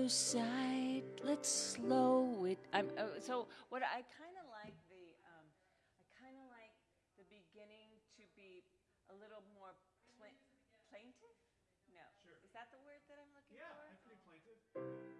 oversight. Let's slow it. I'm uh, so what I kind of like the um, I kind of like the beginning to be a little more pla- plaintive. No, sure. is that the word that I'm looking Yeah, for? that's pretty plaintive.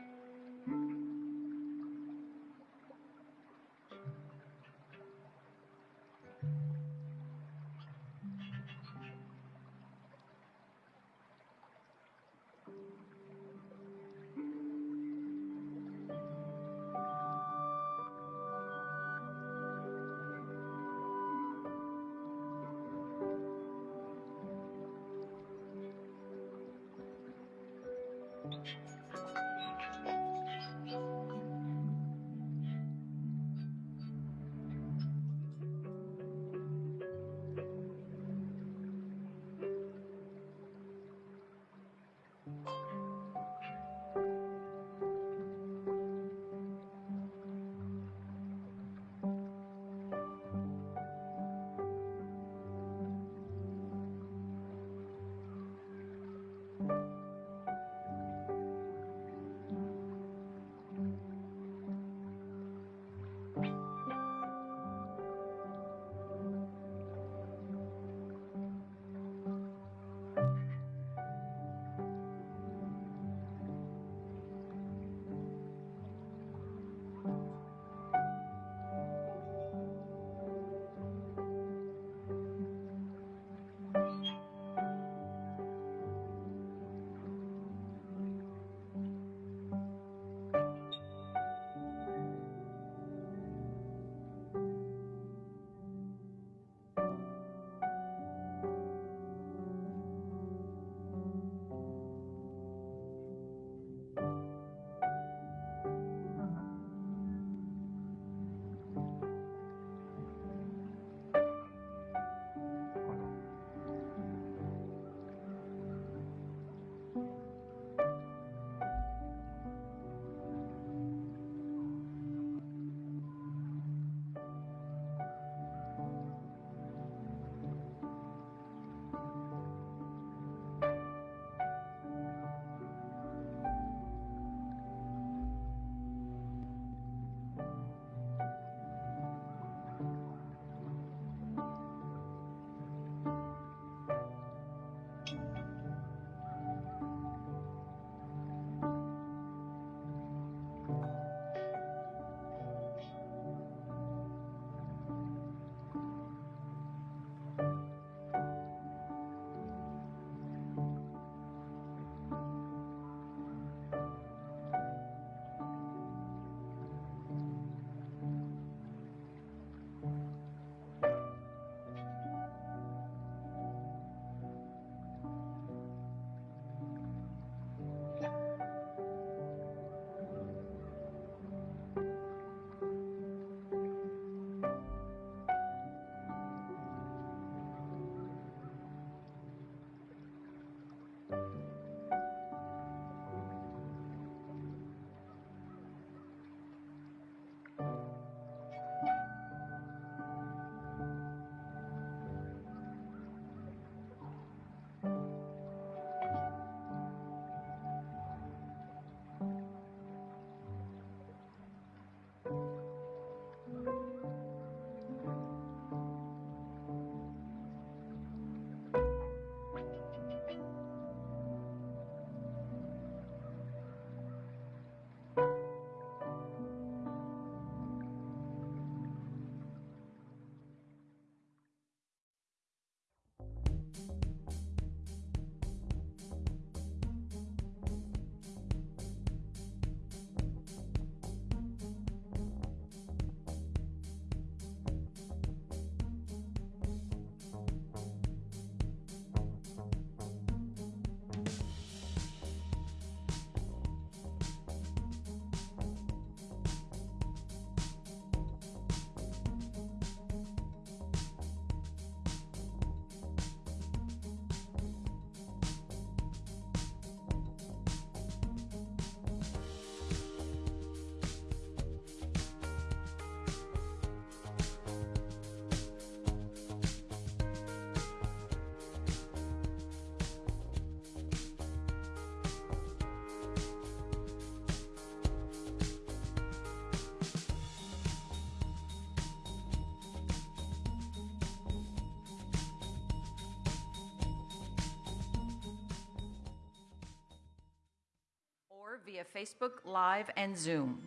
via Facebook Live and Zoom.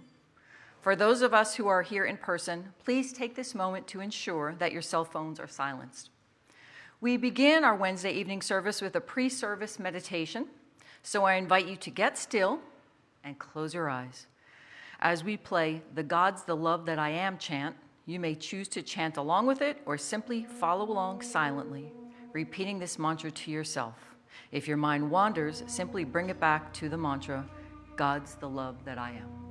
For those of us who are here in person, please take this moment to ensure that your cell phones are silenced. We begin our Wednesday evening service with a pre-service meditation, so I invite you to get still and close your eyes. As we play the God's the Love That I Am chant, you may choose to chant along with it or simply follow along silently, repeating this mantra to yourself. If your mind wanders, simply bring it back to the mantra, God's the love that I am.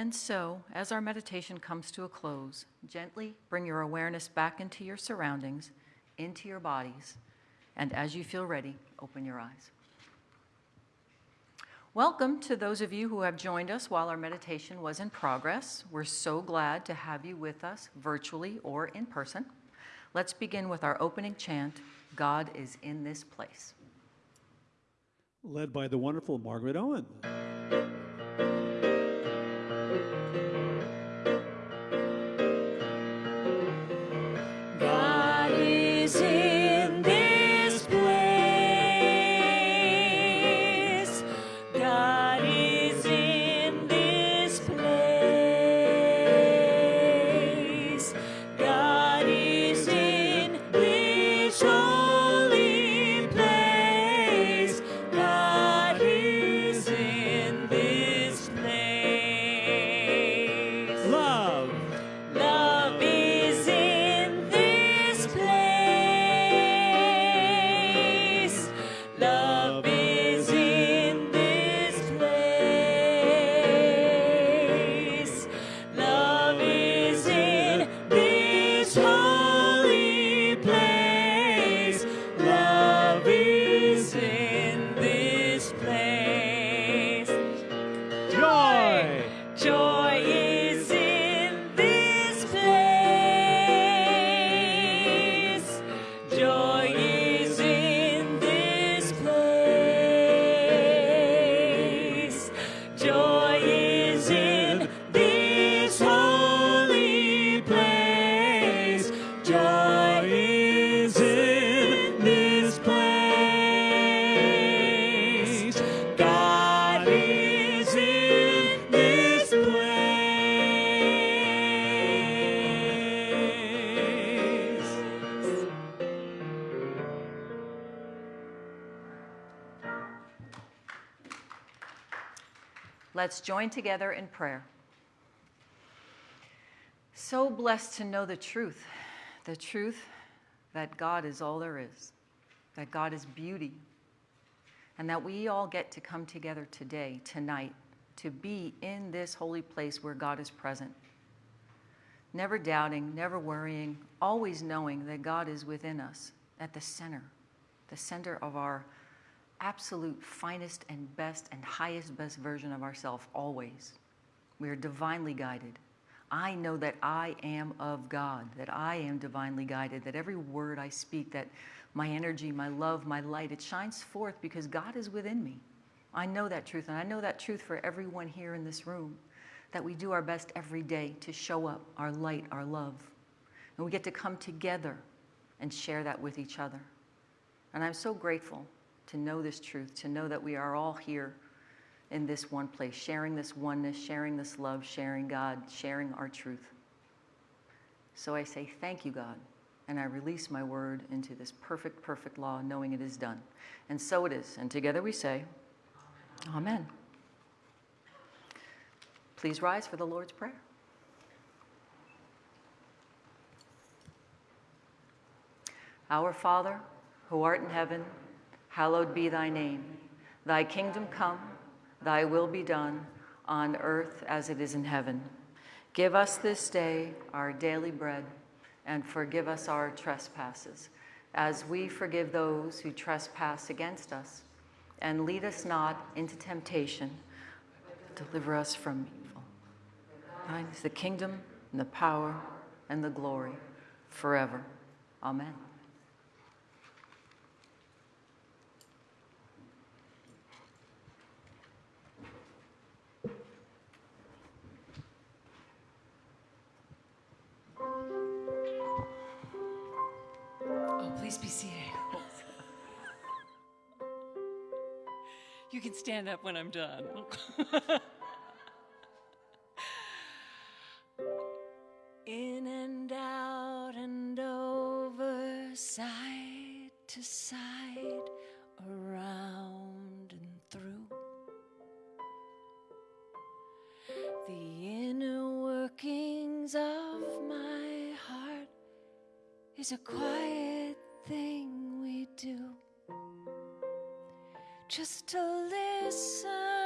And so, as our meditation comes to a close, gently bring your awareness back into your surroundings, into your bodies, and as you feel ready, open your eyes. Welcome to those of you who have joined us while our meditation was in progress. We're so glad to have you with us virtually or in person. Let's begin with our opening chant God is in this place. Led by the wonderful Margaret Owen. Let's join together in prayer. So blessed to know the truth, the truth that God is all there is, that God is beauty, and that we all get to come together today, tonight, to be in this holy place where God is present. Never doubting, never worrying, always knowing that God is within us at the center, the center of our absolute finest and best and highest best version of ourselves always. We are divinely guided. I know that I am of God, that I am divinely guided, that every word I speak, that my energy, my love, my light, it shines forth because God is within me. I know that truth, and I know that truth for everyone here in this room, that we do our best every day to show up our light, our love. And we get to come together and share that with each other. And I'm so grateful to know this truth, to know that we are all here in this one place, sharing this oneness, sharing this love, sharing God, sharing our truth. So I say, Thank you, God. And I release my word into this perfect, perfect law, knowing it is done. And so it is. And together we say, Amen. Please rise for the Lord's Prayer. Our Father, who art in heaven, hallowed be thy name. Thy kingdom come, thy will be done, on earth as it is in heaven. Give us this day our daily bread, and forgive us our trespasses, as we forgive those who trespass against us. And lead us not into temptation, deliver us from evil. Thine is the kingdom, and the power, and the glory, forever. Amen. Seated. You can stand up when I'm done. In and out and over, side to side, around and through. The inner workings of my heart is a quiet thing we do. Just to listen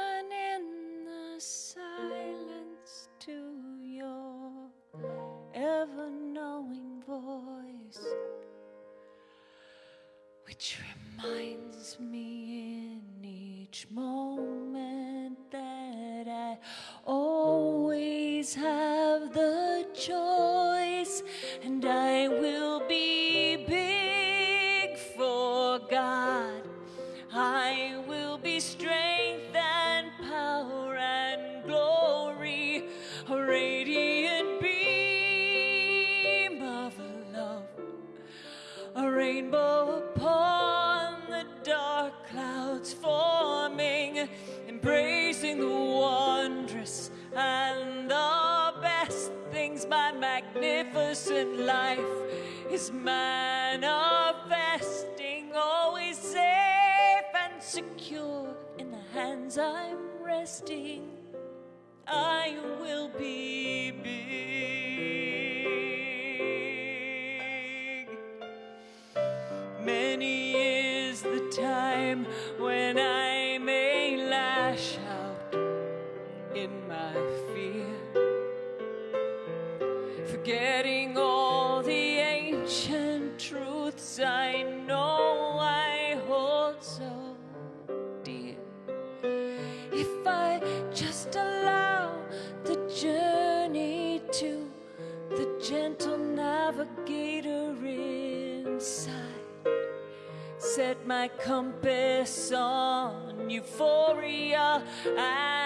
my compass on euphoria and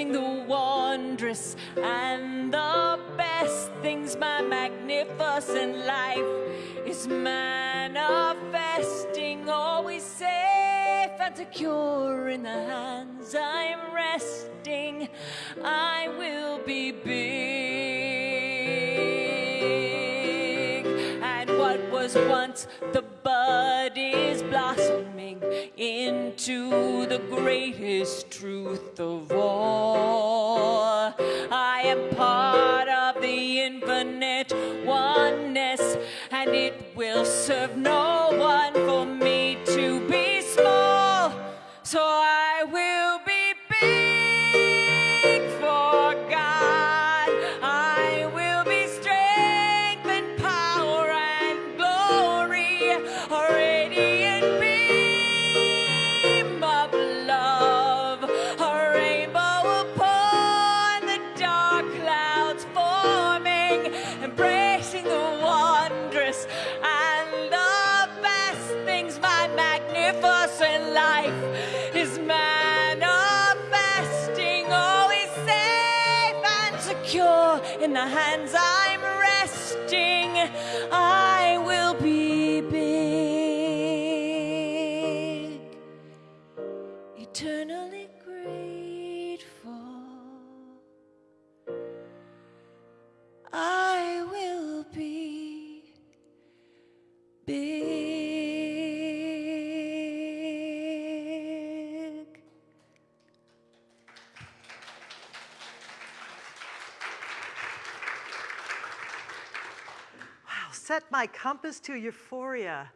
embracing the wondrous and the best things. My magnificent life is manifesting, always safe and secure in the hands I'm resting. I will be big. And what was once the bud is blossoming into the greatest truth of all. I am part of the infinite oneness, and it will serve no my compass to euphoria.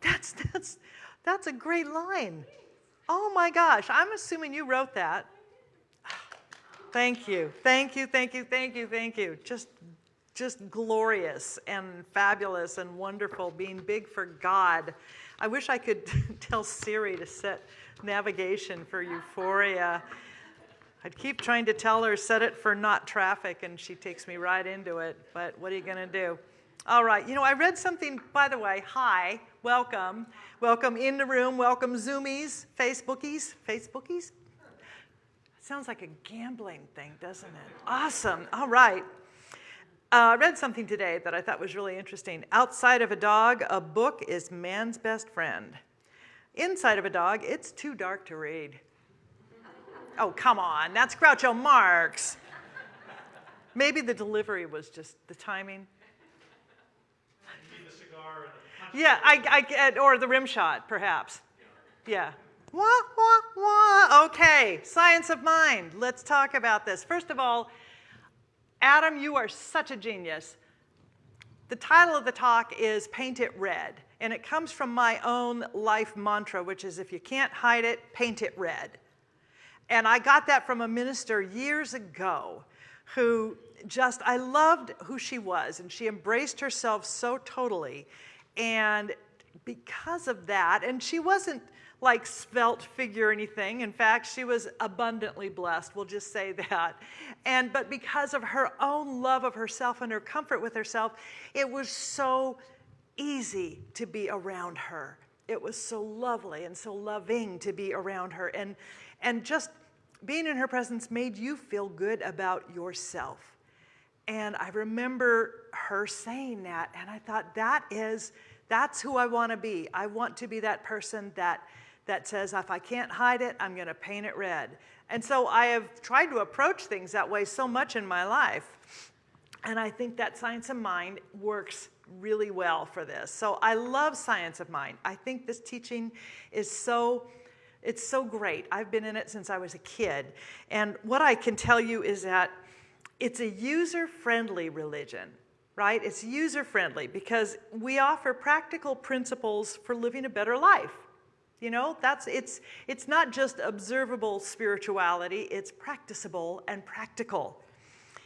That's, that's, that's a great line. Oh my gosh, I'm assuming you wrote that. Thank you, thank you, thank you, thank you, thank you. Just, just glorious and fabulous and wonderful, being big for God. I wish I could tell Siri to set navigation for euphoria. I'd keep trying to tell her, set it for not traffic, and she takes me right into it. But what are you going to do? All right. You know, I read something, by the way. Hi. Welcome. Welcome in the room. Welcome, Zoomies, Facebookies. Facebookies? Sounds like a gambling thing, doesn't it? Awesome. All right. Uh, I read something today that I thought was really interesting. Outside of a dog, a book is man's best friend. Inside of a dog, it's too dark to read. Oh, come on, that's Groucho Marx. Maybe the delivery was just the timing. Yeah, I, I, or the rim shot, perhaps. Yeah, Wah, wah, wah. Okay, science of mind. Let's talk about this. First of all, Adam, you are such a genius. The title of the talk is Paint It Red, and it comes from my own life mantra, which is if you can't hide it, paint it red. And I got that from a minister years ago who just, I loved who she was, and she embraced herself so totally. And because of that, and she wasn't like svelte figure or anything. In fact, she was abundantly blessed, we'll just say that. And but because of her own love of herself and her comfort with herself, it was so easy to be around her. It was so lovely and so loving to be around her. And and just being in her presence made you feel good about yourself. And I remember her saying that, and I thought, that is, that's who I want to be. I want to be that person that that says, if I can't hide it, I'm going to paint it red. And so I have tried to approach things that way so much in my life. And I think that science of mind works really well for this. So I love science of mind. I think this teaching is so it's so great. I've been in it since I was a kid. And what I can tell you is that it's a user-friendly religion, right? It's user-friendly because we offer practical principles for living a better life. You know, that's, it's, it's not just observable spirituality, it's practicable and practical.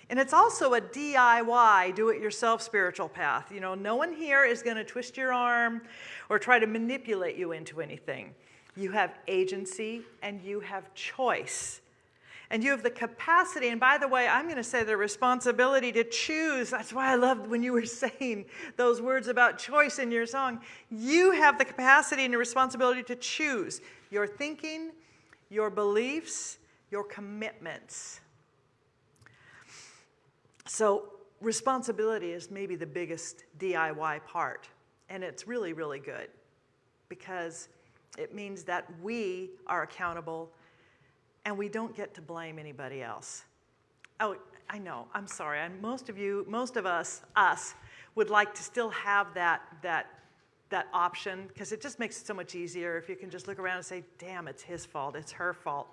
And it's also a DIY, do-it-yourself spiritual path. You know, no one here is going to twist your arm or try to manipulate you into anything. You have agency and you have choice and you have the capacity, and by the way, I'm going to say the responsibility to choose. That's why I loved when you were saying those words about choice in your song. You have the capacity and the responsibility to choose your thinking, your beliefs, your commitments. So, responsibility is maybe the biggest DIY part, and it's really, really good because it means that we are accountable and we don't get to blame anybody else. Oh, I know, I'm sorry. And most of you, most of us, us, would like to still have that, that, that option because it just makes it so much easier if you can just look around and say, damn, it's his fault, it's her fault.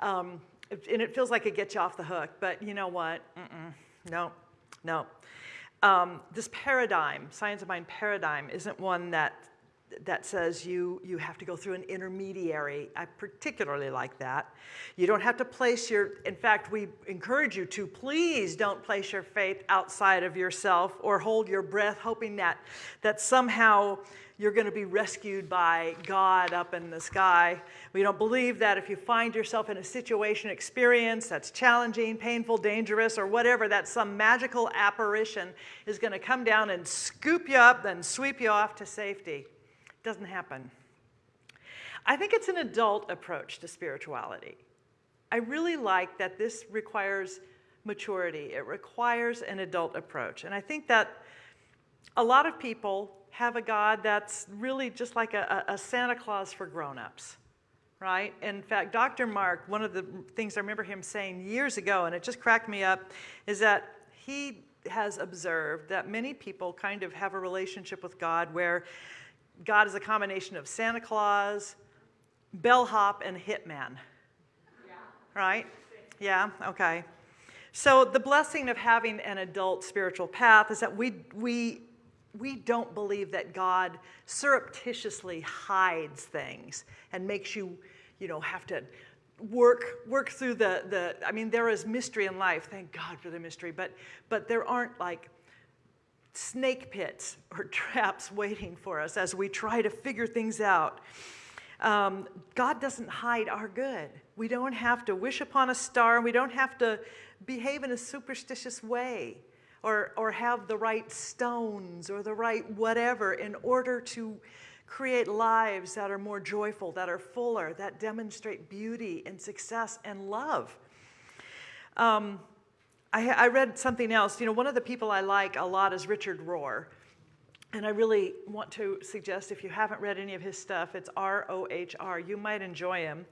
Um, and it feels like it gets you off the hook, but you know what? Mm -mm, no, no. Um, this paradigm, science of mind paradigm, isn't one that that says you, you have to go through an intermediary. I particularly like that. You don't have to place your, in fact, we encourage you to please don't place your faith outside of yourself or hold your breath hoping that, that somehow you're going to be rescued by God up in the sky. We don't believe that if you find yourself in a situation, experience that's challenging, painful, dangerous, or whatever, that some magical apparition is going to come down and scoop you up, then sweep you off to safety. Doesn't happen. I think it's an adult approach to spirituality. I really like that this requires maturity. It requires an adult approach. And I think that a lot of people have a God that's really just like a, a Santa Claus for grown-ups, right? In fact, Dr. Mark, one of the things I remember him saying years ago, and it just cracked me up, is that he has observed that many people kind of have a relationship with God where God is a combination of Santa Claus, bellhop, and hitman. Yeah. Right? Yeah, okay. So the blessing of having an adult spiritual path is that we, we, we don't believe that God surreptitiously hides things and makes you, you know, have to work work through the, the I mean, there is mystery in life. Thank God for the mystery. But, but there aren't like snake pits or traps waiting for us as we try to figure things out. Um, God doesn't hide our good. We don't have to wish upon a star. We don't have to behave in a superstitious way or, or have the right stones or the right whatever in order to create lives that are more joyful, that are fuller, that demonstrate beauty and success and love. Um, I, I read something else. You know, one of the people I like a lot is Richard Rohr. And I really want to suggest if you haven't read any of his stuff, it's R-O-H-R. You might enjoy him.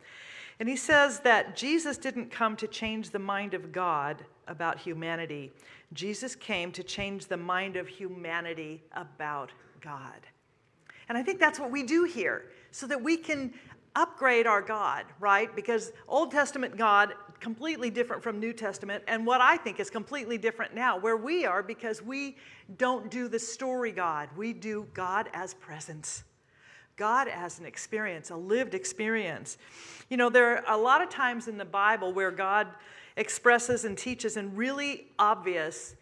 And he says that Jesus didn't come to change the mind of God about humanity. Jesus came to change the mind of humanity about God. And I think that's what we do here, so that we can upgrade our God, right? Because Old Testament God, completely different from New Testament, and what I think is completely different now, where we are, because we don't do the story God, we do God as presence. God as an experience, a lived experience. You know, there are a lot of times in the Bible where God expresses and teaches in really obvious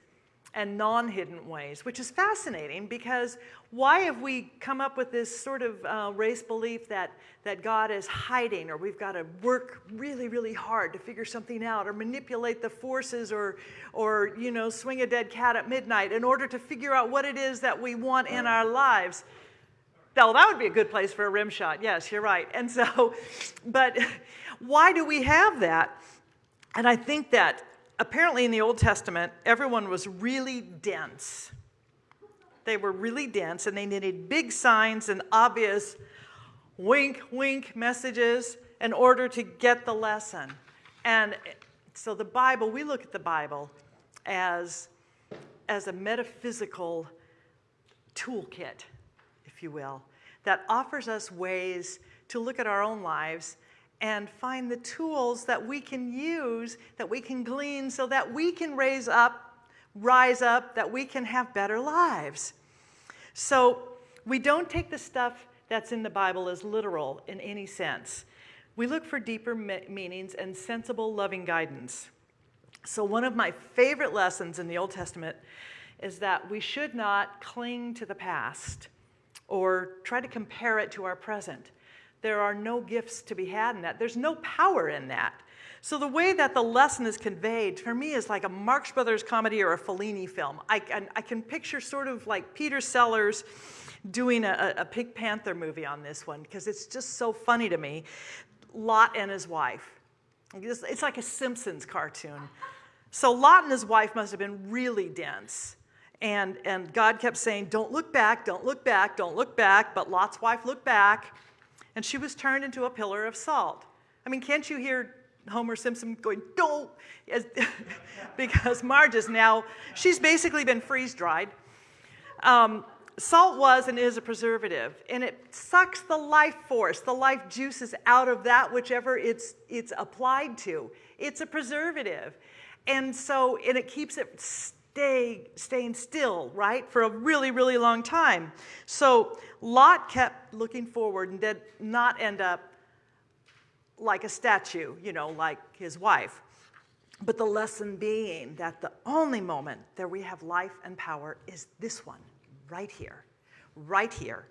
and non hidden ways, which is fascinating because why have we come up with this sort of uh, race belief that, that God is hiding or we've got to work really, really hard to figure something out or manipulate the forces or, or you know, swing a dead cat at midnight in order to figure out what it is that we want in our lives? Well, that would be a good place for a rim shot. Yes, you're right. And so, but why do we have that? And I think that apparently in the Old Testament, everyone was really dense. They were really dense and they needed big signs and obvious wink, wink messages in order to get the lesson. And so the Bible, we look at the Bible as, as a metaphysical toolkit, if you will, that offers us ways to look at our own lives and find the tools that we can use, that we can glean so that we can raise up, rise up, that we can have better lives. So we don't take the stuff that's in the Bible as literal in any sense. We look for deeper me meanings and sensible, loving guidance. So, one of my favorite lessons in the Old Testament is that we should not cling to the past or try to compare it to our present. There are no gifts to be had in that. There's no power in that. So the way that the lesson is conveyed for me is like a Marx Brothers comedy or a Fellini film. I, I, I can picture sort of like Peter Sellers doing a, a Pink Panther movie on this one because it's just so funny to me. Lot and his wife. It's like a Simpsons cartoon. So Lot and his wife must have been really dense. And, and God kept saying, Don't look back, don't look back, don't look back. But Lot's wife looked back and she was turned into a pillar of salt. I mean, can't you hear Homer Simpson going, don't, because Marge is now, she's basically been freeze dried. Um, salt was and is a preservative, and it sucks the life force, the life juices out of that, whichever it's, it's applied to. It's a preservative. And so, and it keeps it stay, staying still, right, for a really, really long time. So Lot kept looking forward and did not end up like a statue, you know, like his wife. But the lesson being that the only moment that we have life and power is this one, right here, right here.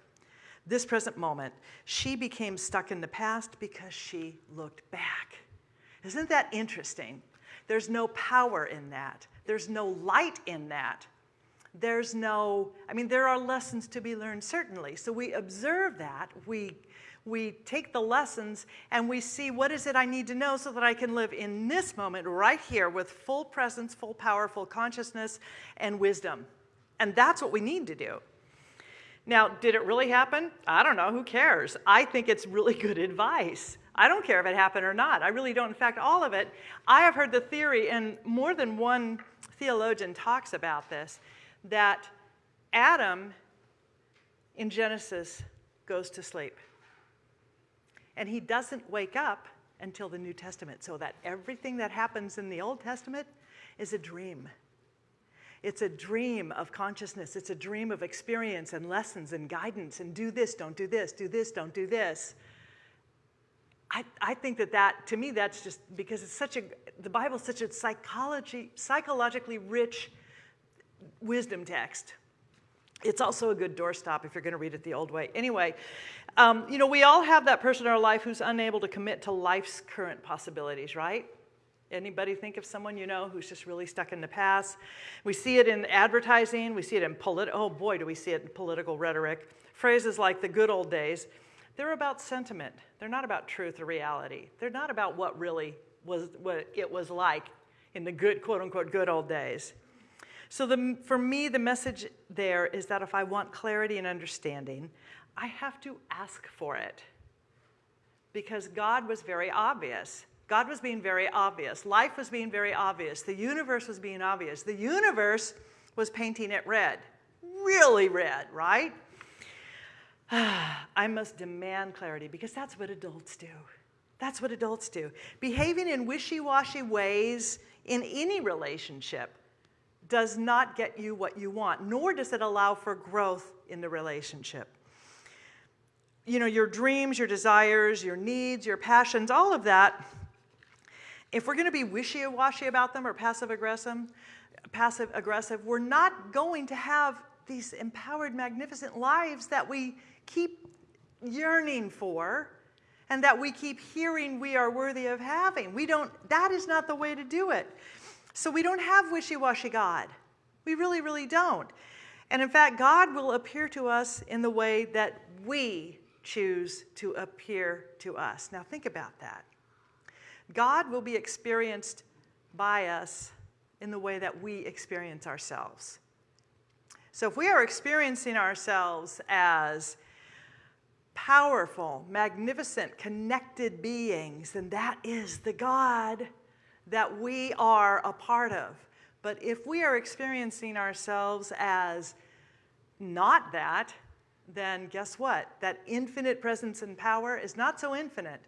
This present moment, she became stuck in the past because she looked back. Isn't that interesting? There's no power in that. There's no light in that. There's no, I mean, there are lessons to be learned, certainly. So we observe that. We, we take the lessons and we see what is it I need to know so that I can live in this moment right here with full presence, full power, full consciousness, and wisdom. And that's what we need to do. Now, did it really happen? I don't know. Who cares? I think it's really good advice. I don't care if it happened or not. I really don't. In fact, all of it, I have heard the theory, in more than one theologian talks about this, that Adam in Genesis goes to sleep. And he doesn't wake up until the New Testament, so that everything that happens in the Old Testament is a dream. It's a dream of consciousness. It's a dream of experience and lessons and guidance and do this, don't do this, do this, don't do this. I, I think that that, to me, that's just because it's such a, the Bible's such a psychology, psychologically rich wisdom text. It's also a good doorstop if you're going to read it the old way. Anyway, um, you know, we all have that person in our life who's unable to commit to life's current possibilities, right? Anybody think of someone you know who's just really stuck in the past? We see it in advertising. We see it in political. Oh boy, do we see it in political rhetoric. Phrases like the good old days. They're about sentiment. They're not about truth or reality. They're not about what really was what it was like in the good quote unquote good old days. So the, for me, the message there is that if I want clarity and understanding, I have to ask for it. Because God was very obvious. God was being very obvious. Life was being very obvious. The universe was being obvious. The universe was painting it red, really red, right? I must demand clarity because that's what adults do. That's what adults do. Behaving in wishy washy ways in any relationship does not get you what you want, nor does it allow for growth in the relationship. You know, your dreams, your desires, your needs, your passions, all of that, if we're going to be wishy washy about them or passive aggressive, passive aggressive, we're not going to have these empowered, magnificent lives that we keep yearning for and that we keep hearing we are worthy of having. We don't, that is not the way to do it. So we don't have wishy washy God. We really, really don't. And in fact, God will appear to us in the way that we choose to appear to us. Now, think about that. God will be experienced by us in the way that we experience ourselves. So, if we are experiencing ourselves as powerful, magnificent, connected beings, and that is the God that we are a part of. But if we are experiencing ourselves as not that, then guess what? That infinite presence and power is not so infinite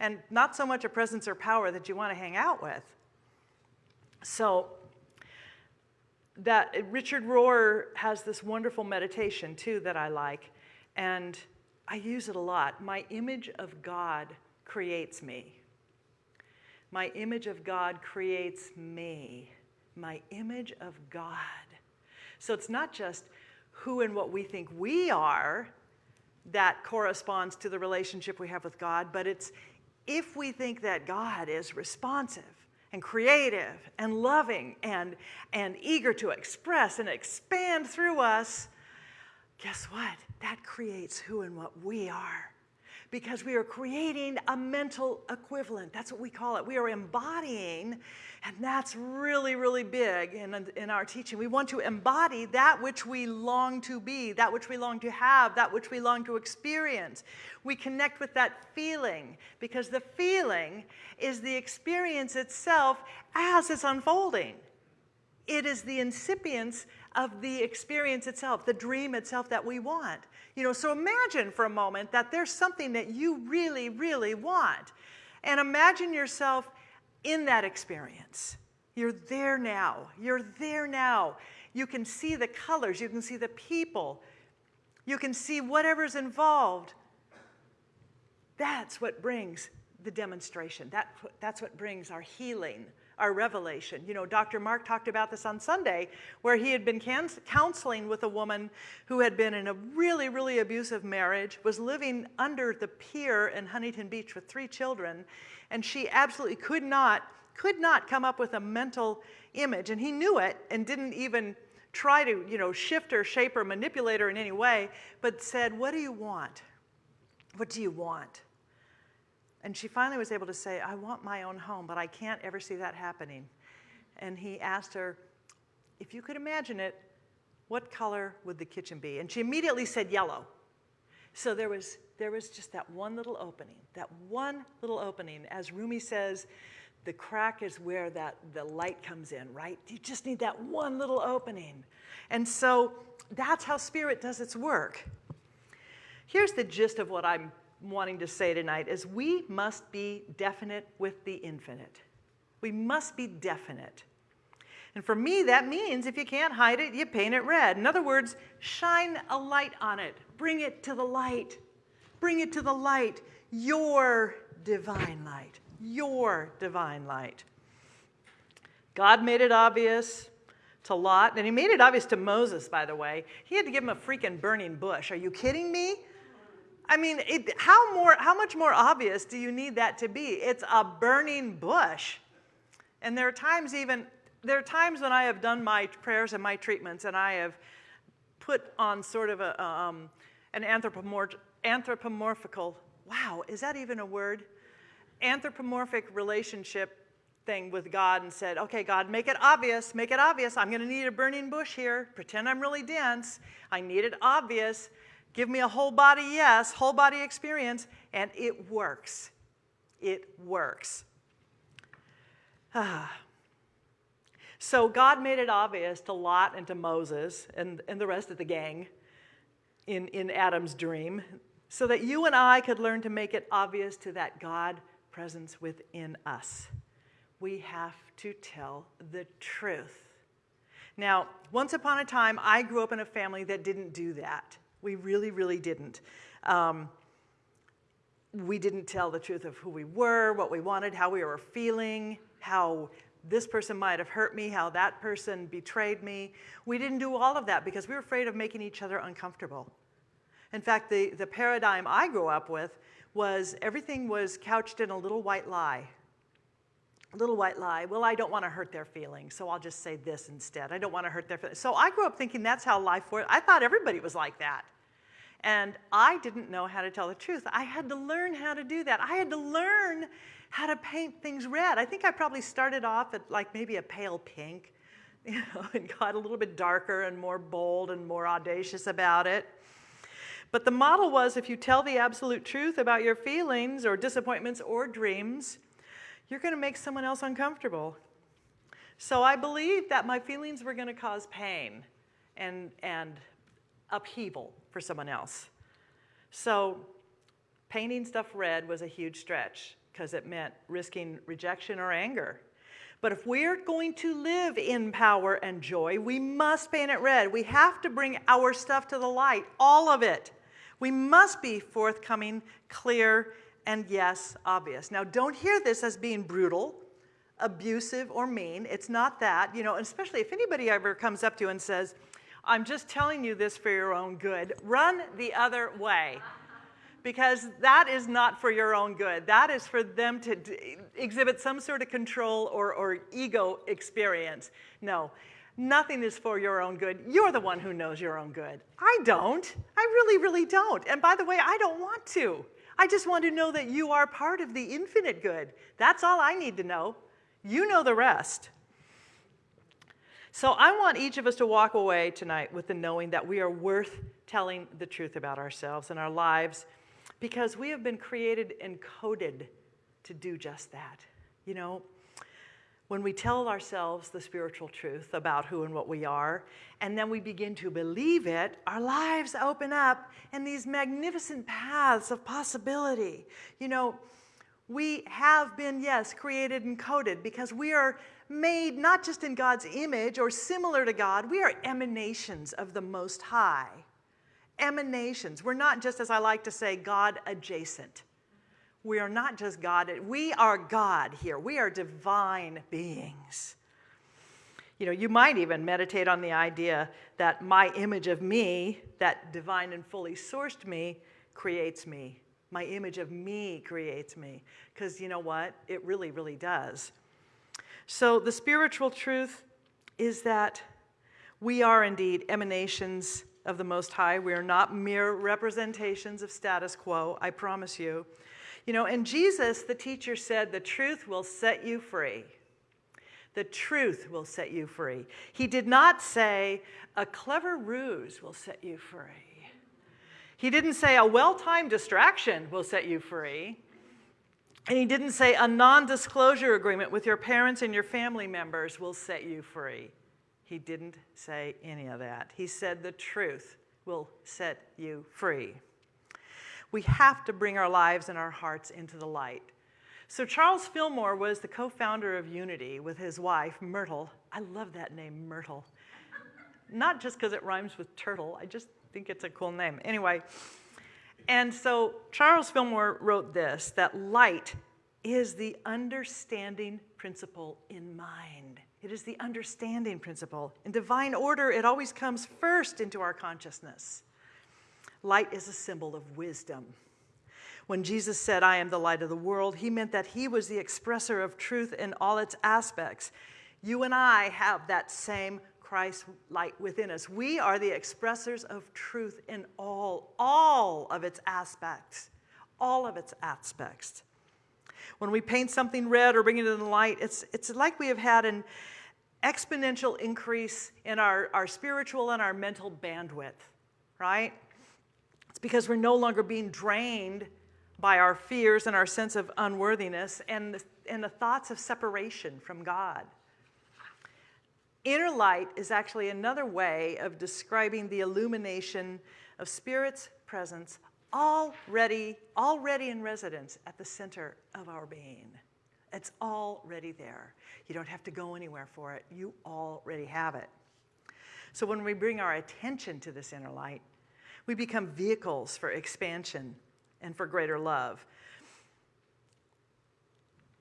and not so much a presence or power that you want to hang out with. So, that Richard Rohr has this wonderful meditation too that I like, and I use it a lot. My image of God creates me. My image of God creates me. My image of God. So it's not just who and what we think we are that corresponds to the relationship we have with God, but it's if we think that God is responsive and creative and loving and, and eager to express and expand through us, guess what? That creates who and what we are. Because we are creating a mental equivalent. That's what we call it. We are embodying, and that's really, really big in, in our teaching. We want to embody that which we long to be, that which we long to have, that which we long to experience. We connect with that feeling because the feeling is the experience itself as it's unfolding. It is the incipience of the experience itself, the dream itself that we want. You know, so imagine for a moment that there's something that you really, really want. And imagine yourself in that experience. You're there now. You're there now. You can see the colors, you can see the people, you can see whatever's involved. That's what brings the demonstration. That, that's what brings our healing, our revelation. You know, Dr. Mark talked about this on Sunday, where he had been counseling with a woman who had been in a really, really abusive marriage, was living under the pier in Huntington Beach with three children, and she absolutely could not, could not come up with a mental image. And he knew it and didn't even try to, you know, shift or shape or manipulate her in any way, but said, What do you want? What do you want? And she finally was able to say, I want my own home, but I can't ever see that happening. And he asked her, if you could imagine it, what color would the kitchen be? And she immediately said yellow. So there was, there was just that one little opening, that one little opening. As Rumi says, the crack is where that, the light comes in, right? You just need that one little opening. And so that's how spirit does its work. Here's the gist of what I'm wanting to say tonight is we must be definite with the infinite. We must be definite. And for me, that means if you can't hide it, you paint it red. In other words, shine a light on it. Bring it to the light. Bring it to the light. Your divine light. Your divine light. God made it obvious to Lot, and he made it obvious to Moses, by the way. He had to give him a freaking burning bush. Are you kidding me? I mean, it, how, more, how much more obvious do you need that to be? It's a burning bush. And there are times even, there are times when I have done my prayers and my treatments and I have put on sort of a, um, an anthropomorph anthropomorphical, wow, is that even a word? Anthropomorphic relationship thing with God and said, okay, God, make it obvious, make it obvious. I'm going to need a burning bush here. Pretend I'm really dense. I need it obvious. Give me a whole body yes, whole body experience, and it works. It works. Ah. So God made it obvious to Lot and to Moses and, and the rest of the gang in, in Adam's dream, so that you and I could learn to make it obvious to that God presence within us. We have to tell the truth. Now, once upon a time, I grew up in a family that didn't do that. We really, really didn't. Um, we didn't tell the truth of who we were, what we wanted, how we were feeling, how this person might have hurt me, how that person betrayed me. We didn't do all of that because we were afraid of making each other uncomfortable. In fact, the, the paradigm I grew up with was everything was couched in a little white lie. Little white lie. Well, I don't want to hurt their feelings, so I'll just say this instead. I don't want to hurt their feelings. So I grew up thinking that's how life works. I thought everybody was like that. And I didn't know how to tell the truth. I had to learn how to do that. I had to learn how to paint things red. I think I probably started off at like maybe a pale pink, you know, and got a little bit darker and more bold and more audacious about it. But the model was if you tell the absolute truth about your feelings or disappointments or dreams, you're going to make someone else uncomfortable. So I believed that my feelings were going to cause pain and, and upheaval for someone else. So painting stuff red was a huge stretch because it meant risking rejection or anger. But if we're going to live in power and joy, we must paint it red. We have to bring our stuff to the light, all of it. We must be forthcoming, clear, and yes, obvious. Now, don't hear this as being brutal, abusive, or mean. It's not that, you know, especially if anybody ever comes up to you and says, I'm just telling you this for your own good. Run the other way because that is not for your own good. That is for them to exhibit some sort of control or, or ego experience. No, nothing is for your own good. You're the one who knows your own good. I don't. I really, really don't. And by the way, I don't want to. I just want to know that you are part of the infinite good. That's all I need to know. You know the rest. So I want each of us to walk away tonight with the knowing that we are worth telling the truth about ourselves and our lives because we have been created and coded to do just that. You know, when we tell ourselves the spiritual truth about who and what we are, and then we begin to believe it, our lives open up in these magnificent paths of possibility. You know, we have been, yes, created and coded because we are made not just in God's image or similar to God, we are emanations of the Most High. Emanations. We're not just, as I like to say, God adjacent. We are not just God, we are God here. We are divine beings. You know, you might even meditate on the idea that my image of me, that divine and fully sourced me, creates me. My image of me creates me. Because you know what? It really, really does. So the spiritual truth is that we are indeed emanations of the Most High. We are not mere representations of status quo, I promise you. You know, and Jesus, the teacher, said, The truth will set you free. The truth will set you free. He did not say, A clever ruse will set you free. He didn't say, A well timed distraction will set you free. And he didn't say a non disclosure agreement with your parents and your family members will set you free. He didn't say any of that. He said the truth will set you free. We have to bring our lives and our hearts into the light. So, Charles Fillmore was the co founder of Unity with his wife, Myrtle. I love that name, Myrtle. Not just because it rhymes with turtle, I just think it's a cool name. Anyway, and so Charles Fillmore wrote this that light is the understanding principle in mind. It is the understanding principle. In divine order, it always comes first into our consciousness. Light is a symbol of wisdom. When Jesus said, I am the light of the world, he meant that he was the expresser of truth in all its aspects. You and I have that same Christ light within us. We are the expressors of truth in all, all of its aspects, all of its aspects. When we paint something red or bring it in the light, it's, it's like we have had an exponential increase in our, our spiritual and our mental bandwidth, right? Because we're no longer being drained by our fears and our sense of unworthiness and the, and the thoughts of separation from God. Inner light is actually another way of describing the illumination of Spirit's presence already, already in residence at the center of our being. It's already there. You don't have to go anywhere for it. You already have it. So when we bring our attention to this inner light, we become vehicles for expansion and for greater love.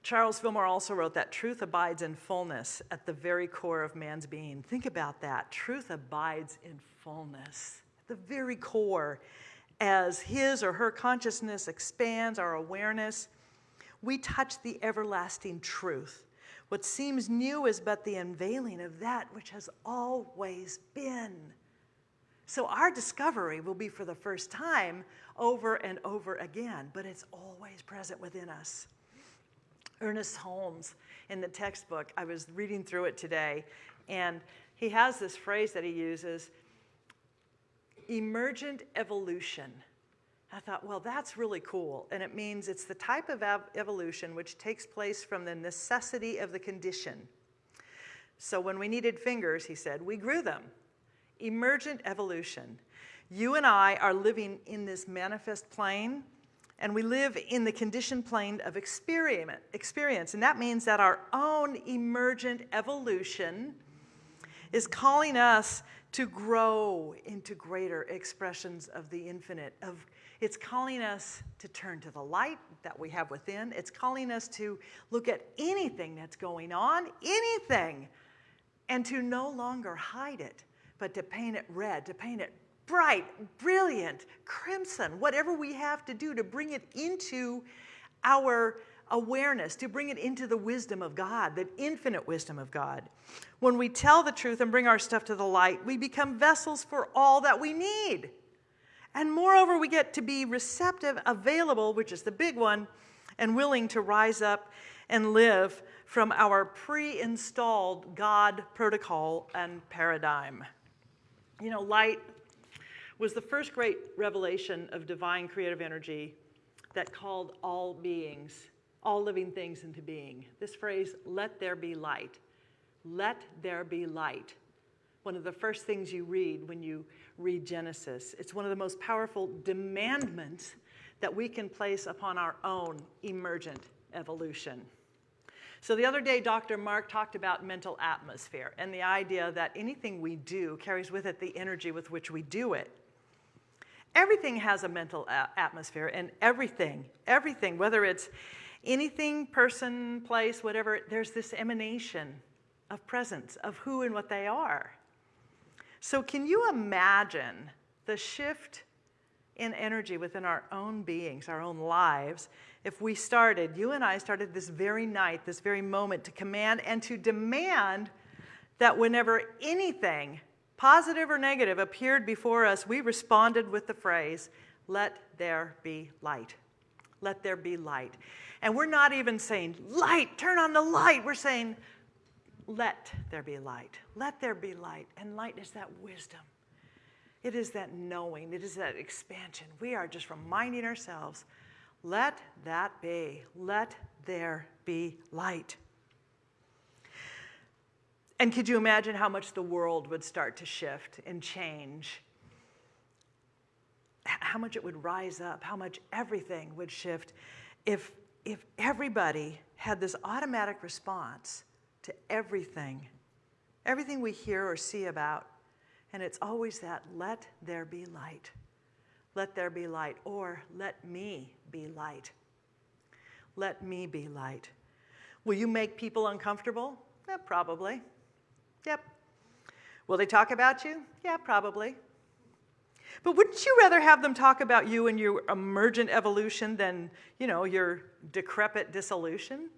Charles Fillmore also wrote that truth abides in fullness at the very core of man's being. Think about that. Truth abides in fullness at the very core. As his or her consciousness expands our awareness, we touch the everlasting truth. What seems new is but the unveiling of that which has always been. So our discovery will be for the first time over and over again, but it's always present within us. Ernest Holmes in the textbook, I was reading through it today, and he has this phrase that he uses emergent evolution. I thought, well, that's really cool. And it means it's the type of ev evolution which takes place from the necessity of the condition. So when we needed fingers, he said, we grew them. Emergent evolution. You and I are living in this manifest plane, and we live in the conditioned plane of experience. And that means that our own emergent evolution is calling us to grow into greater expressions of the infinite, of it's calling us to turn to the light that we have within. It's calling us to look at anything that's going on, anything, and to no longer hide it, but to paint it red, to paint it bright, brilliant, crimson, whatever we have to do to bring it into our awareness, to bring it into the wisdom of God, the infinite wisdom of God. When we tell the truth and bring our stuff to the light, we become vessels for all that we need. And moreover, we get to be receptive, available, which is the big one, and willing to rise up and live from our pre installed God protocol and paradigm. You know, light was the first great revelation of divine creative energy that called all beings, all living things into being. This phrase, let there be light. Let there be light. One of the first things you read when you read Genesis. It's one of the most powerful demandments that we can place upon our own emergent evolution. So the other day, Dr. Mark talked about mental atmosphere and the idea that anything we do carries with it the energy with which we do it. Everything has a mental atmosphere, and everything, everything, whether it's anything, person, place, whatever, there's this emanation of presence of who and what they are. So, can you imagine the shift in energy within our own beings, our own lives, if we started, you and I started this very night, this very moment, to command and to demand that whenever anything, positive or negative, appeared before us, we responded with the phrase, Let there be light. Let there be light. And we're not even saying, Light, turn on the light. We're saying, let there be light. Let there be light. And light is that wisdom. It is that knowing. It is that expansion. We are just reminding ourselves let that be. Let there be light. And could you imagine how much the world would start to shift and change? How much it would rise up, how much everything would shift if, if everybody had this automatic response to everything, everything we hear or see about. And it's always that let there be light. Let there be light, or let me be light. Let me be light. Will you make people uncomfortable? Yeah, probably. Yep. Will they talk about you? Yeah, probably. But wouldn't you rather have them talk about you and your emergent evolution than, you know, your decrepit dissolution?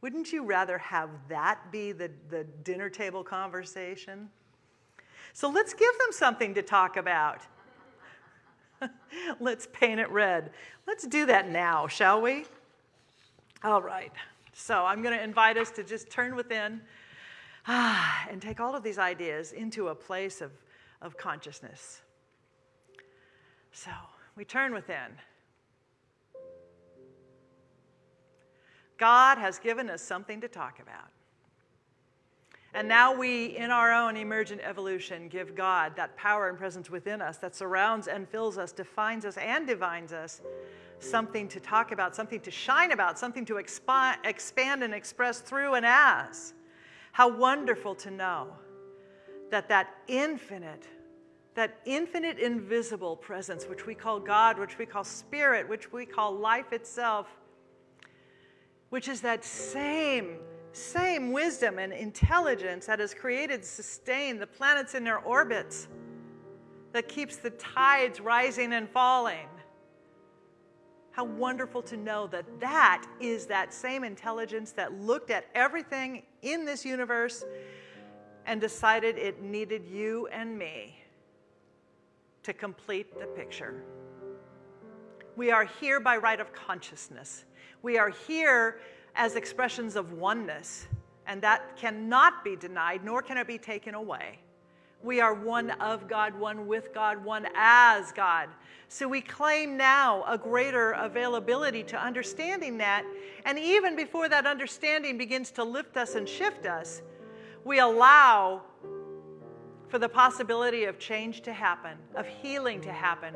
Wouldn't you rather have that be the, the dinner table conversation? So let's give them something to talk about. let's paint it red. Let's do that now, shall we? All right. So I'm going to invite us to just turn within ah, and take all of these ideas into a place of, of consciousness. So we turn within. God has given us something to talk about. And now we, in our own emergent evolution, give God that power and presence within us that surrounds and fills us, defines us, and divines us something to talk about, something to shine about, something to expi- expand and express through and as. How wonderful to know that that infinite, that infinite invisible presence, which we call God, which we call spirit, which we call life itself, which is that same, same wisdom and intelligence that has created, sustained the planets in their orbits, that keeps the tides rising and falling. How wonderful to know that that is that same intelligence that looked at everything in this universe and decided it needed you and me to complete the picture. We are here by right of consciousness. We are here as expressions of oneness, and that cannot be denied, nor can it be taken away. We are one of God, one with God, one as God. So we claim now a greater availability to understanding that. And even before that understanding begins to lift us and shift us, we allow for the possibility of change to happen, of healing to happen,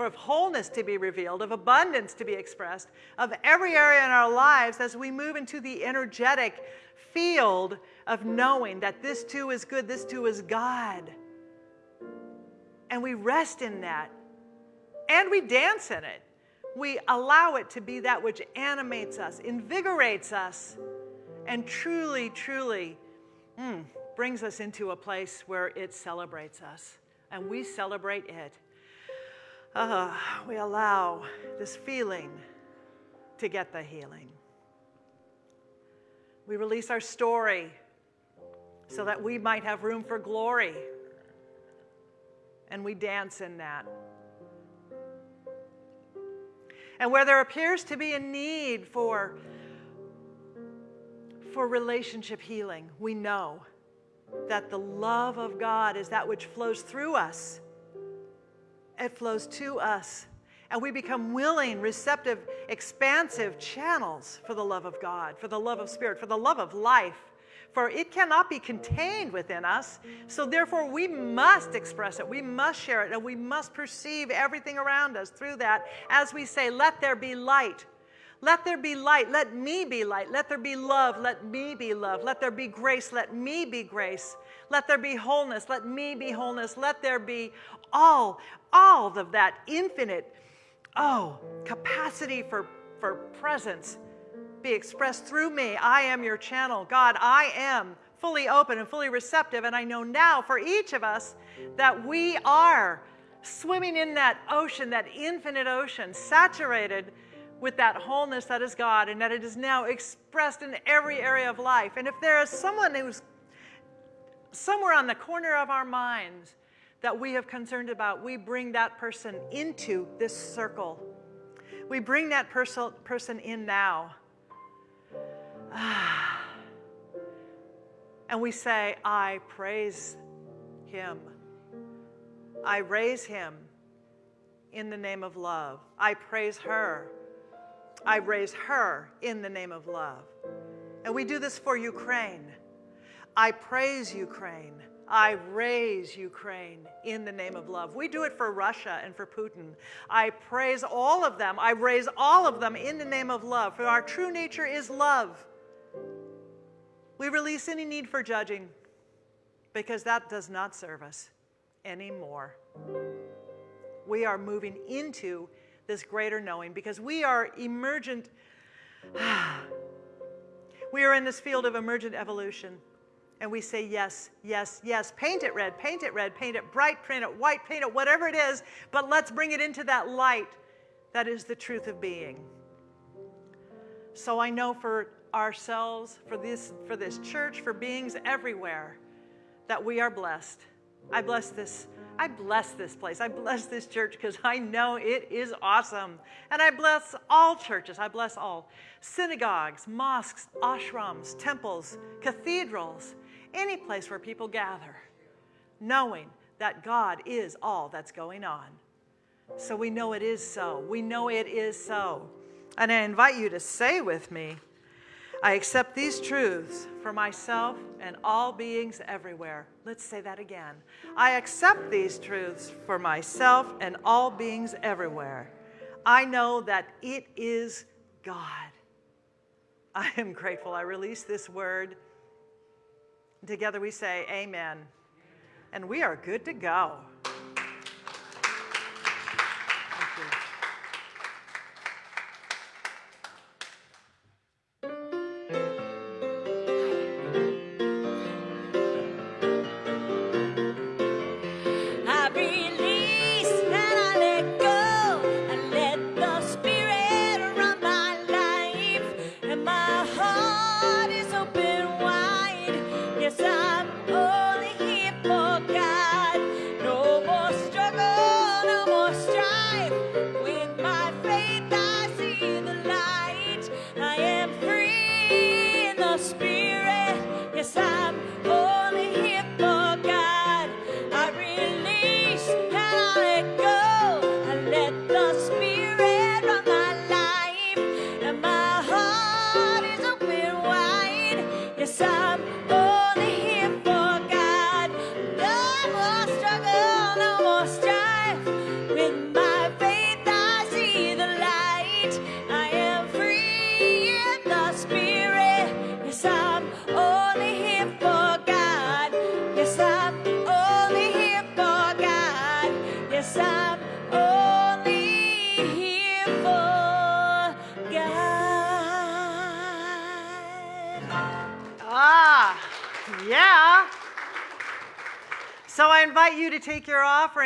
for of wholeness to be revealed, of abundance to be expressed, of every area in our lives as we move into the energetic field of knowing that this too is good, this too is God. And we rest in that. And we dance in it. We allow it to be that which animates us, invigorates us, and truly, truly mm, brings us into a place where it celebrates us. And we celebrate it. Uh, we allow this feeling to get the healing. We release our story so that we might have room for glory. And we dance in that. And where there appears to be a need for, for relationship healing, we know that the love of God is that which flows through us. It flows to us. And we become willing, receptive, expansive channels for the love of God, for the love of Spirit, for the love of life. For it cannot be contained within us. So, therefore, we must express it. We must share it. And we must perceive everything around us through that as we say, Let there be light. Let there be light. Let me be light. Let there be love. Let me be love. Let there be grace. Let me be grace. Let there be wholeness. Let me be wholeness. Let there be all, all of that infinite, oh, capacity for, for presence be expressed through me. I am your channel. God, I am fully open and fully receptive. And I know now for each of us that we are swimming in that ocean, that infinite ocean, saturated with that wholeness that is God, and that it is now expressed in every area of life. And if there is someone who's somewhere on the corner of our minds that we have concerned about, we bring that person into this circle. We bring that perso- person in now. And we say, I praise him. I raise him in the name of love. I praise her. I raise her in the name of love. And we do this for Ukraine. I praise Ukraine. I raise Ukraine in the name of love. We do it for Russia and for Putin. I praise all of them. I raise all of them in the name of love, for our true nature is love. We release any need for judging because that does not serve us anymore. We are moving into this greater knowing because we are emergent. we are in this field of emergent evolution. And we say, yes, yes, yes. Paint it red, paint it red, paint it bright, paint it white, paint it whatever it is, but let's bring it into that light that is the truth of being. So I know for ourselves, for this, for this church, for beings everywhere, that we are blessed. I bless this. I bless this place. I bless this church because I know it is awesome. And I bless all churches. I bless all synagogues, mosques, ashrams, temples, cathedrals, any place where people gather, knowing that God is all that's going on. So we know it is so. We know it is so. And I invite you to say with me, I accept these truths for myself and all beings everywhere. Let's say that again. I accept these truths for myself and all beings everywhere. I know that it is God. I am grateful I release this word. Together we say, Amen. And we are good to go.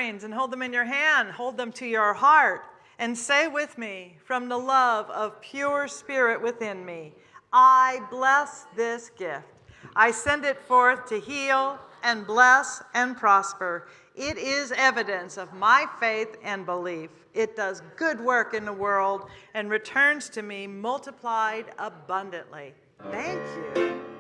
Offerings and hold them in your hand, hold them to your heart, and say with me, from the love of pure spirit within me, I bless this gift. I send it forth to heal and bless and prosper. It is evidence of my faith and belief. It does good work in the world and returns to me multiplied abundantly. Thank you.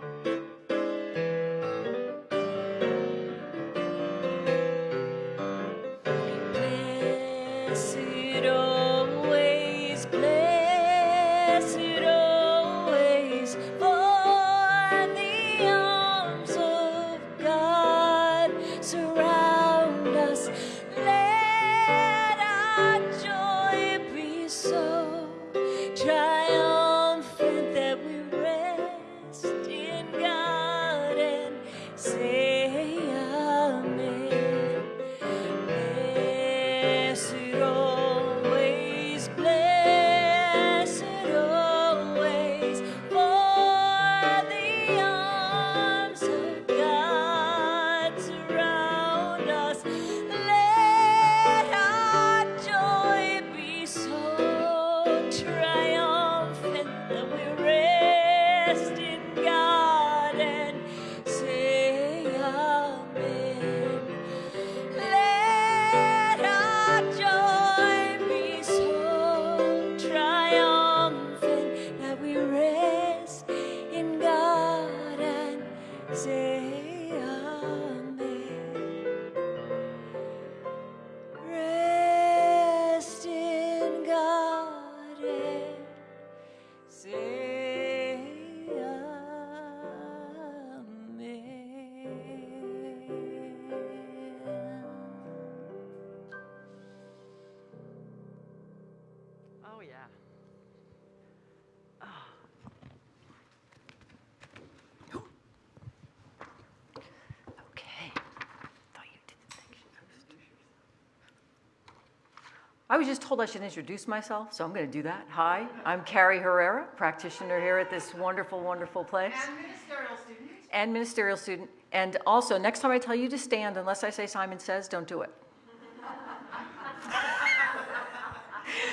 Told I should introduce myself, so I'm going to do that. Hi, I'm Carrie Herrera, practitioner here at this wonderful, wonderful place. And ministerial student. And ministerial student. And also, next time I tell you to stand, unless I say Simon says, don't do it.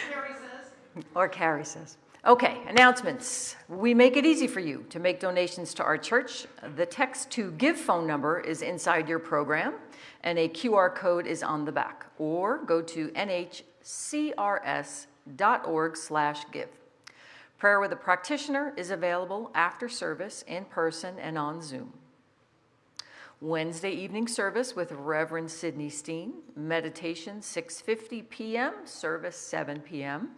Carrie says. Or Carrie says. Okay, announcements. We make it easy for you to make donations to our church. The text to give phone number is inside your program, and a QR code is on the back. Or go to nhcrs.org/give. Prayer with a practitioner is available after service in person and on Zoom. Wednesday evening service with Reverend Sidney Steen, meditation 6:50 p.m., service 7 p.m.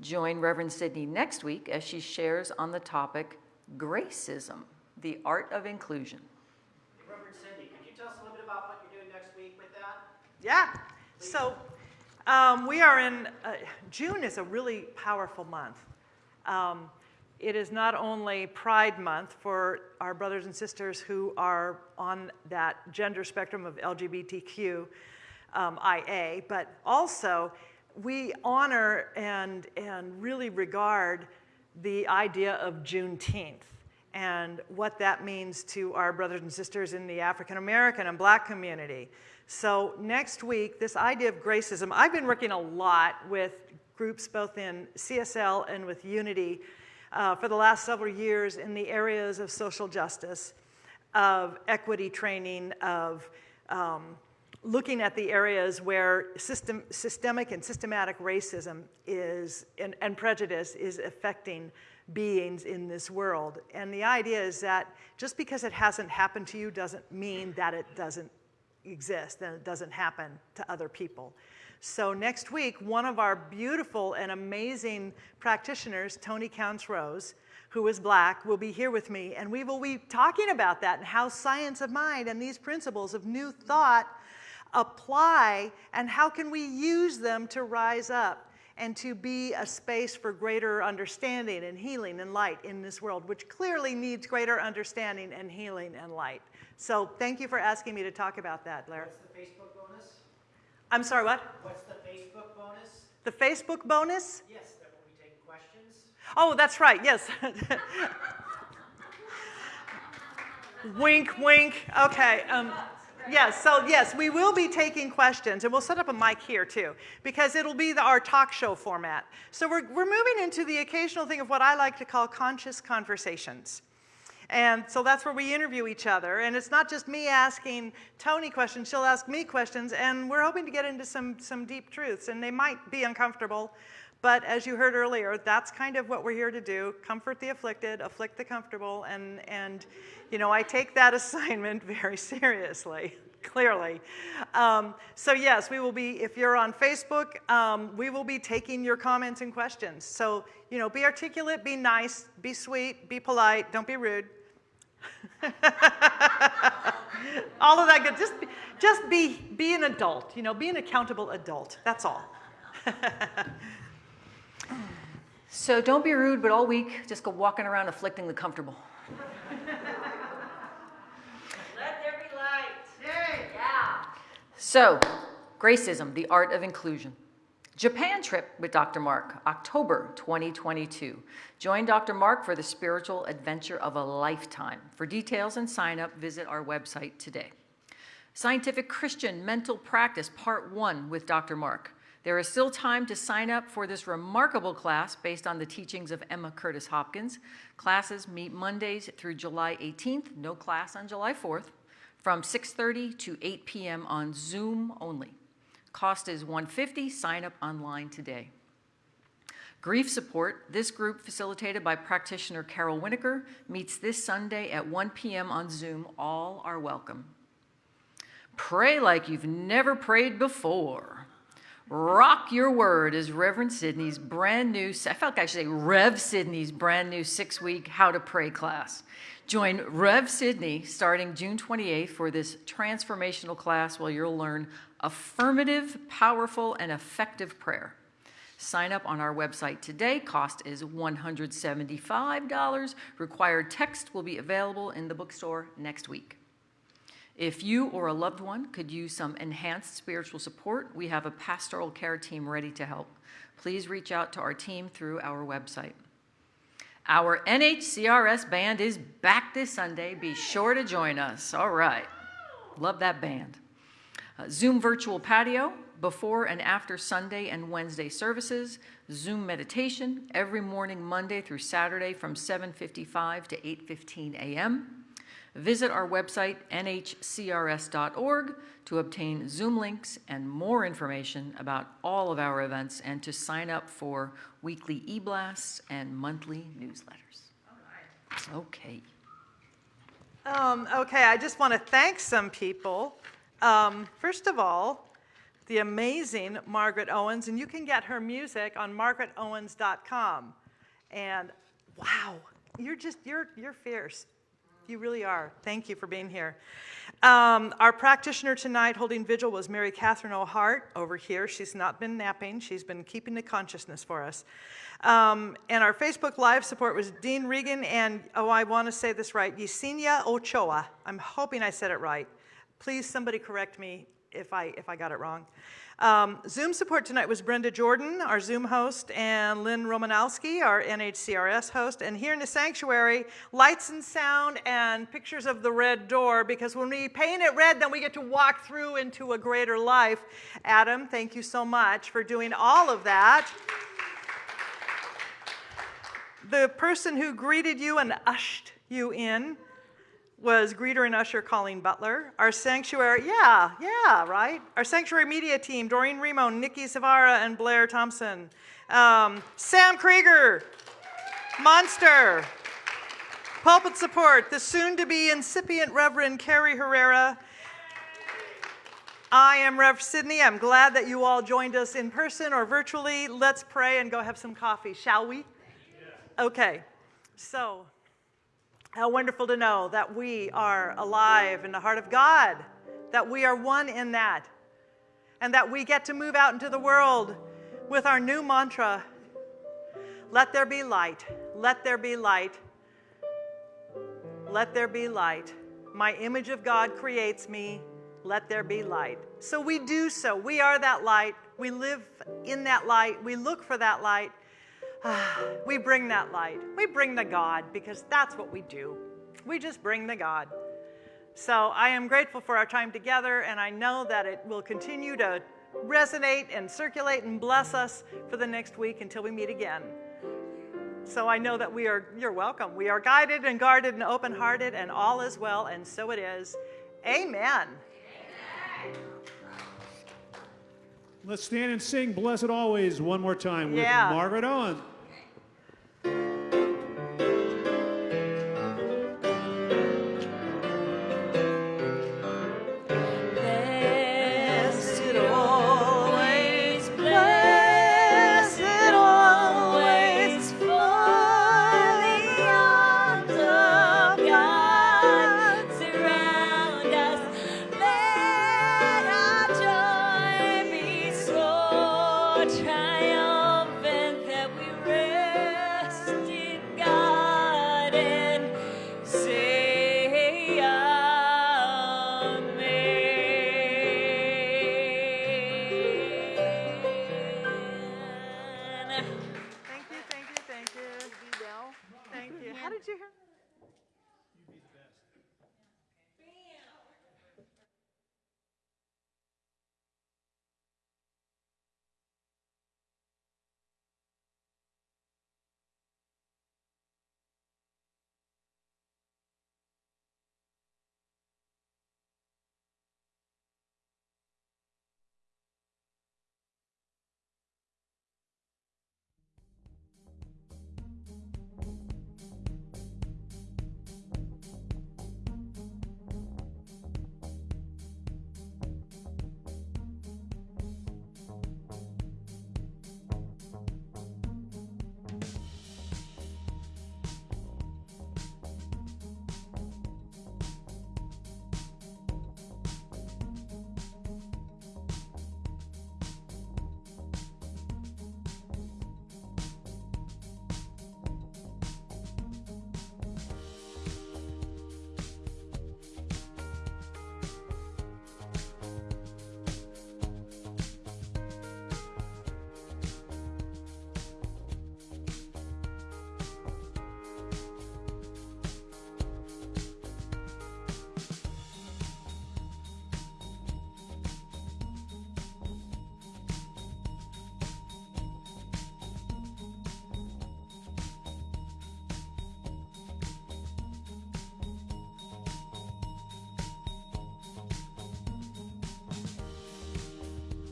Join Reverend Sidney next week as she shares on the topic Gracism, the Art of Inclusion. Reverend Cindy, could you tell us a little bit about what you're doing next week with that? Yeah. So um, we are in, uh, June is a really powerful month. Um, it is not only Pride Month for our brothers and sisters who are on that gender spectrum of LGBTQ um, IA, but also we honor and, and really regard the idea of Juneteenth and what that means to our brothers and sisters in the African American and black community. So next week, this idea of gracism, I've been working a lot with groups both in CSL and with Unity uh, for the last several years in the areas of social justice, of equity training, of um, looking at the areas where system, systemic and systematic racism is, and, and prejudice is affecting beings in this world. And the idea is that just because it hasn't happened to you doesn't mean that it doesn't exist and it doesn't happen to other people. So next week, one of our beautiful and amazing practitioners, Tony Counts Rose, who is black, will be here with me, and we will be talking about that and how science of mind and these principles of new thought apply and how can we use them to rise up and to be a space for greater understanding and healing and light in this world, which clearly needs greater understanding and healing and light. So thank you for asking me to talk about that, Blair. What's the Facebook bonus? I'm sorry, what? What's the Facebook bonus? The Facebook bonus? Yes, that will be taking questions. Oh, that's right, yes. wink, wink. Okay. Um, yes, so yes, we will be taking questions, and we'll set up a mic here too, because it'll be the, our talk show format. So we're, we're moving into the occasional thing of what I like to call conscious conversations. And so that's where we interview each other. And it's not just me asking Tony questions, she'll ask me questions. And we're hoping to get into some, some deep truths. And they might be uncomfortable. But as you heard earlier, that's kind of what we're here to do comfort the afflicted, afflict the comfortable. And, and you know, I take that assignment very seriously. Clearly. Um, so, yes, we will be, if you're on Facebook, um, we will be taking your comments and questions. So, you know, be articulate, be nice, be sweet, be polite, don't be rude. all of that good. Just, just be, be an adult, you know, be an accountable adult. That's all. So don't be rude, but all week, just go walking around afflicting the comfortable. Let there be light. Yeah. So, Gracism, the Art of Inclusion. Japan trip with Dr. Mark, October 2022. Join Dr. Mark for the spiritual adventure of a lifetime. For details and sign up, visit our website today. Scientific Christian Mental Practice, Part 1 with Dr. Mark. There is still time to sign up for this remarkable class based on the teachings of Emma Curtis Hopkins. Classes meet Mondays through July 18th, no class on July 4th, from 6.30 to 8 p.m. on Zoom only. Cost is 150. Sign up online today. Grief Support, this group facilitated by practitioner Carol Winokur, meets this Sunday at 1 p.m. on Zoom. All are welcome. Pray like you've never prayed before. Rock Your Word is Reverend Sydney's brand new, I felt like I should say Rev Sydney's brand new six week How to Pray class. Join Rev Sydney starting June 28th for this transformational class where you'll learn affirmative, powerful, and effective prayer. Sign up on our website today. Cost is $175. Required text will be available in the bookstore next week. If you or a loved one could use some enhanced spiritual support, we have a pastoral care team ready to help. Please reach out to our team through our website. Our NHCRS band is back this Sunday. Be sure to join us. All right. Love that band. Uh, Zoom virtual patio, before and after Sunday and Wednesday services, Zoom meditation every morning Monday through Saturday from 7:55 to 8:15 a.m. Visit our website nhcrs.org to obtain Zoom links and more information about all of our events and to sign up for weekly e-blasts and monthly newsletters. Okay. Um, okay, I just want to thank some people. Um, first of all, the amazing Margaret Owens, and you can get her music on margaretowens.com. And wow, you're just, you're, you're fierce. You really are. Thank you for being here. Um, our practitioner tonight holding vigil was Mary Catherine O'Hart over here. She's not been napping, she's been keeping the consciousness for us. Um, and our Facebook Live support was Dean Regan and, oh, I want to say this right, Yesenia Ochoa. I'm hoping I said it right. Please, somebody correct me if I, if I got it wrong. Um, Zoom support tonight was Brenda Jordan, our Zoom host, and Lynn Romanowski, our NHCRS host. And here in the sanctuary, lights and sound and pictures of the red door, because when we paint it red, then we get to walk through into a greater life. Adam, thank you so much for doing all of that. The person who greeted you and ushered you in was greeter and usher Colleen Butler. Our sanctuary, yeah, yeah, right. Our sanctuary media team, Doreen Remo, Nikki Savara, and Blair Thompson. Um, Sam Krieger, Monster. Pulpit support, the soon-to-be incipient Reverend Carrie Herrera. I am Rev Sydney. I'm glad that you all joined us in person or virtually. Let's pray and go have some coffee, shall we? Okay, so how wonderful to know that we are alive in the heart of God, that we are one in that, and that we get to move out into the world with our new mantra let there be light, let there be light, let there be light. My image of God creates me, let there be light. So we do so. We are that light. We live in that light. We look for that light. we bring that light. We bring the God because that's what we do. We just bring the God. So I am grateful for our time together, and I know that it will continue to resonate and circulate and bless us for the next week until we meet again. So I know that we are, you're welcome. We are guided and guarded and open hearted, and all is well, and so it is. Amen. Let's stand and sing Blessed Always one more time with Yeah. Margaret Owen.